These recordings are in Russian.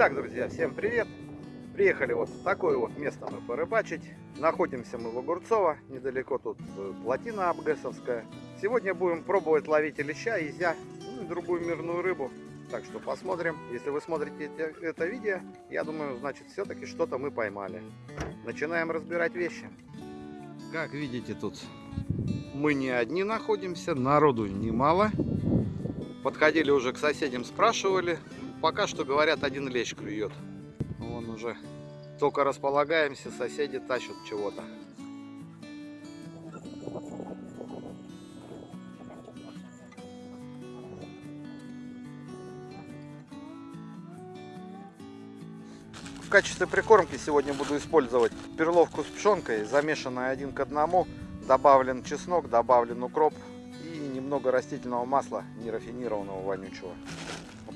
Итак, друзья, всем привет! Приехали вот в такое вот место мы порыбачить. Находимся мы в Огурцово, недалеко тут э, плотина Абгэсовская. Сегодня будем пробовать ловить леща, изя, ну и другую мирную рыбу. Так что посмотрим. Если вы смотрите это видео, я думаю, значит, все-таки что-то мы поймали. Начинаем разбирать вещи. Как видите, тут мы не одни находимся, народу немало. Подходили уже к соседям, спрашивали. Пока что, говорят, один лещ клюет. Вон уже только располагаемся, соседи тащат чего-то. В качестве прикормки сегодня буду использовать перловку с пшенкой, замешанная один к одному. Добавлен чеснок, добавлен укроп и немного растительного масла, нерафинированного вонючего.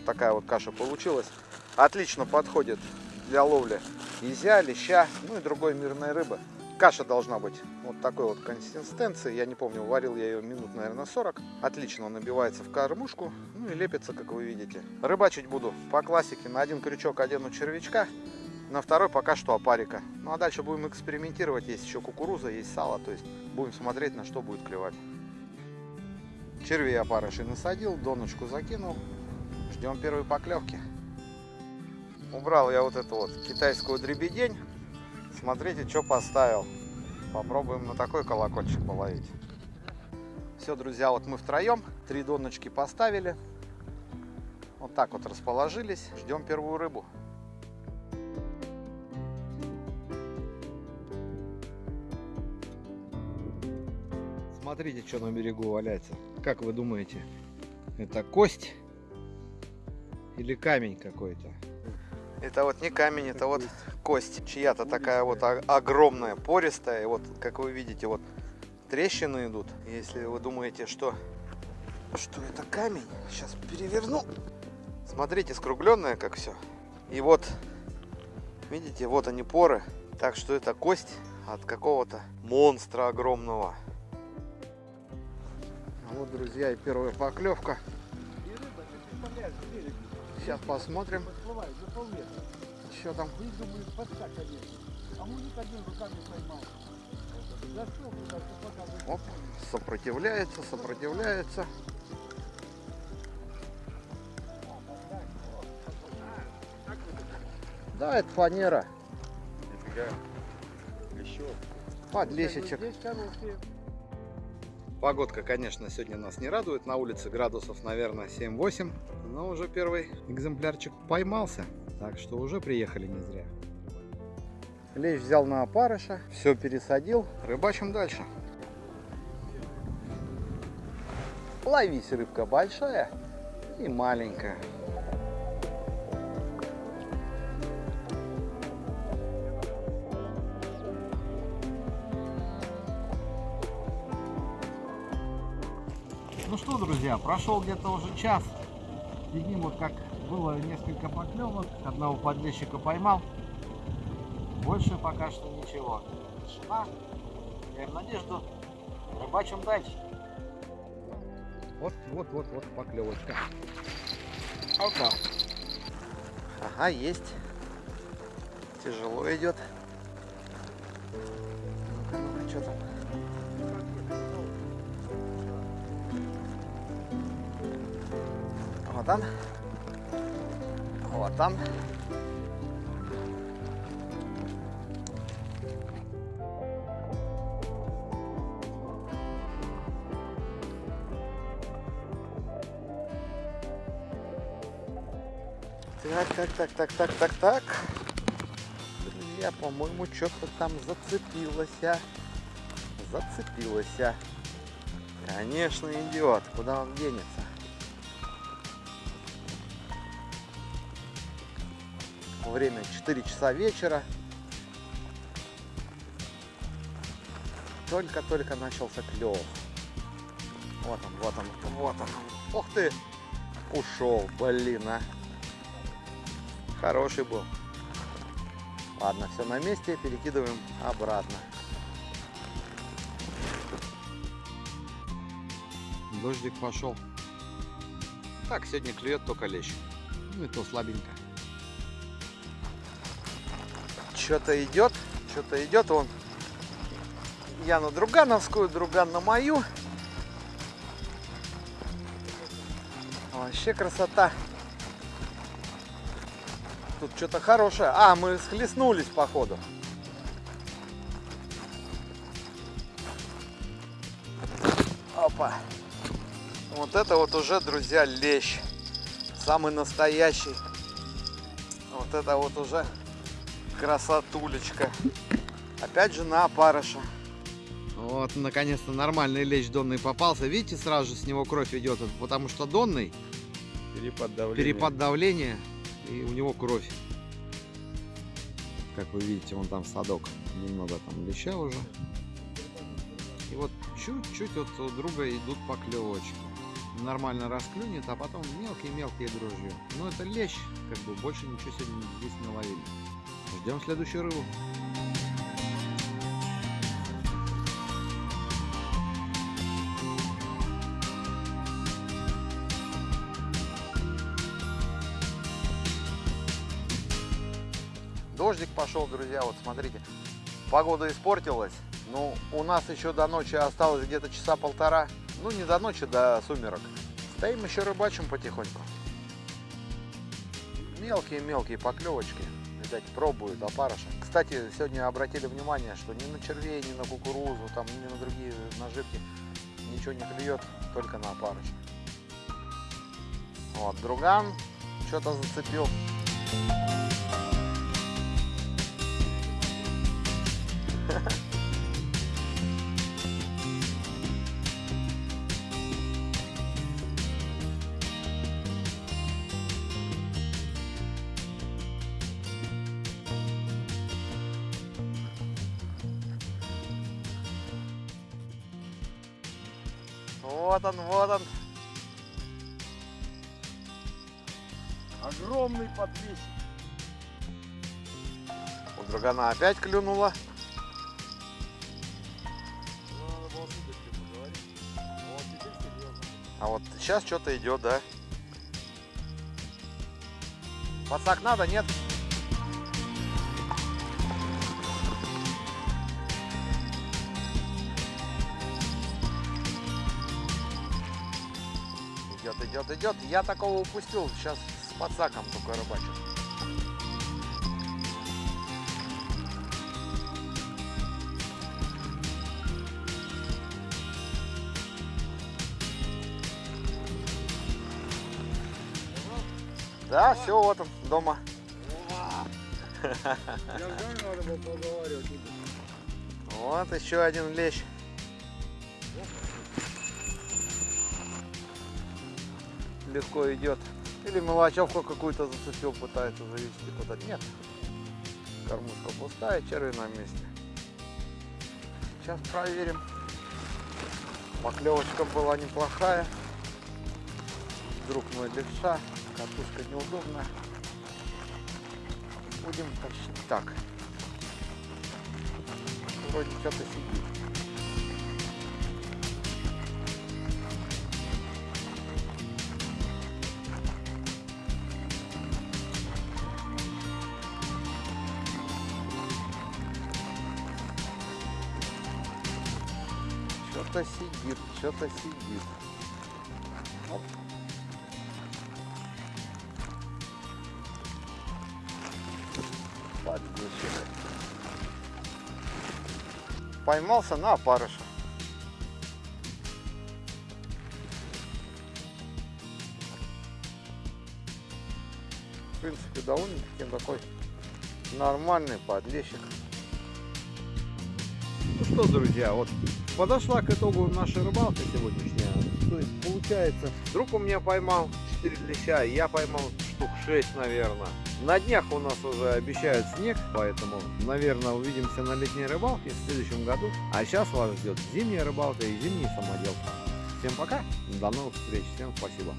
Такая вот каша получилась. Отлично подходит для ловли изя, леща, ну и другой мирной рыбы. Каша должна быть вот такой вот консистенции. Я не помню, варил я ее минут, наверное, 40. Отлично набивается в кормушку, ну и лепится, как вы видите. Рыбачить буду по классике. На один крючок одену червячка, на второй пока что опарика. Ну а дальше будем экспериментировать. Есть еще кукуруза, есть сало. То есть будем смотреть, на что будет клевать. Червей опарыши насадил, доночку закинул. Ждем первой поклевки. Убрал я вот эту вот китайскую дребедень. Смотрите, что поставил. Попробуем на такой колокольчик половить. Все, друзья, вот мы втроем. Три доночки поставили. Вот так вот расположились. Ждем первую рыбу. Смотрите, что на берегу валяется. Как вы думаете, это кость или камень какой-то? Это вот не камень, это вот кость. Чья-то такая вот огромная, пористая. И вот, как вы видите, вот трещины идут. Если вы думаете, что, что это камень, сейчас переверну. Смотрите, скругленная как все. И вот, видите, вот они поры. Так что это кость от какого-то монстра огромного. Вот, друзья, и первая поклевка. Сейчас посмотрим. Что там? Оп, сопротивляется, сопротивляется. Да, это фанера. Подлесечек. Погодка, конечно, сегодня нас не радует. На улице градусов, наверное, 7-8. Но уже первый экземплярчик поймался. Так что уже приехали не зря. Лещ взял на опарыша. Все пересадил. Рыбачим дальше. Ловись, рыбка большая и маленькая. Друзья, прошел где-то уже час. Сидим вот как было несколько поклевок. Одного подлещика поймал. Больше пока что ничего. Тишина. В надежду. Рыбачим дальше. Вот, вот, вот, вот поклевочка. Опа. Ага, есть. Тяжело идет. Ну-ка, ну-ка, что там? Вот он. Вот он. Так, так, так, так, так, так, так. Друзья, по-моему, что-то там зацепилось. А. Зацепилось. А. Конечно, идет. Куда он денется? Время 4 часа вечера. Только-только начался клев. Вот он, вот он, вот он. Ух ты! Ушел, блин, а. Хороший был. Ладно, все на месте, перекидываем обратно. Дождик пошел. Так, сегодня клюет только лещ. Ну и то слабенько. Что-то идет, что-то идет. Он я на Другановскую, Друган на мою. Вообще красота. Тут что-то хорошее. А, мы схлестнулись походу. Опа. Вот это вот уже, друзья, лещ. Самый настоящий. Вот это вот уже красотулечка. Опять же на опарыша. Вот, наконец-то нормальный лещ донный попался. Видите, сразу же с него кровь идет, потому что донный Перепад давления. перепад давления и у него кровь. Как вы видите, вон там садок, немного там леща уже. И вот чуть-чуть вот у друга идут поклевочки. Нормально расклюнет, а потом мелкие-мелкие дрожжи. Но это лещ, как бы больше ничего сегодня здесь не ловили. Ждем следующую рыбу. Дождик пошел, друзья, вот смотрите. Погода испортилась. Ну, у нас еще до ночи осталось где-то часа полтора. Ну, не до ночи, до сумерок. Стоим еще рыбачим потихоньку. Мелкие-мелкие поклевочки. Видать, пробуют опарыша. Кстати, сегодня обратили внимание, что ни на червей, ни на кукурузу, там, ни на другие наживки ничего не клюет, только на опарыша. Вот, друган что-то зацепил. Вот он, вот он. Огромный подвесик. У другана опять клюнула. Ну. А вот сейчас что-то идет, да? Подсак надо, нет? Идет, идет, идет. Я такого упустил. Сейчас с подсаком только рыбачу. Да, все, вот он, дома. Я знаю, надо было поговаривать. Вот еще один лещ. Легко идет. Или мелочевку какую-то зацепил, пытается завести куда-то. Нет. Кормушка пустая, черви на месте. Сейчас проверим. Поклевочка была неплохая. Друг мой левша. Катушка неудобная. Будем почти так. Вроде что-то сидит. Что-то сидит, что-то сидит. Оп. Поймался на опарыша. В принципе, довольно-таки такой нормальный подлещик. Ну что, друзья, вот подошла к итогу наша рыбалка сегодняшняя. То есть, получается, друг у меня поймал 4 леща, я поймал штук 6, наверное. На днях у нас уже обещают снег, поэтому, наверное, увидимся на летней рыбалке в следующем году. А сейчас вас ждет зимняя рыбалка и зимний самодел. Всем пока, до новых встреч, всем спасибо.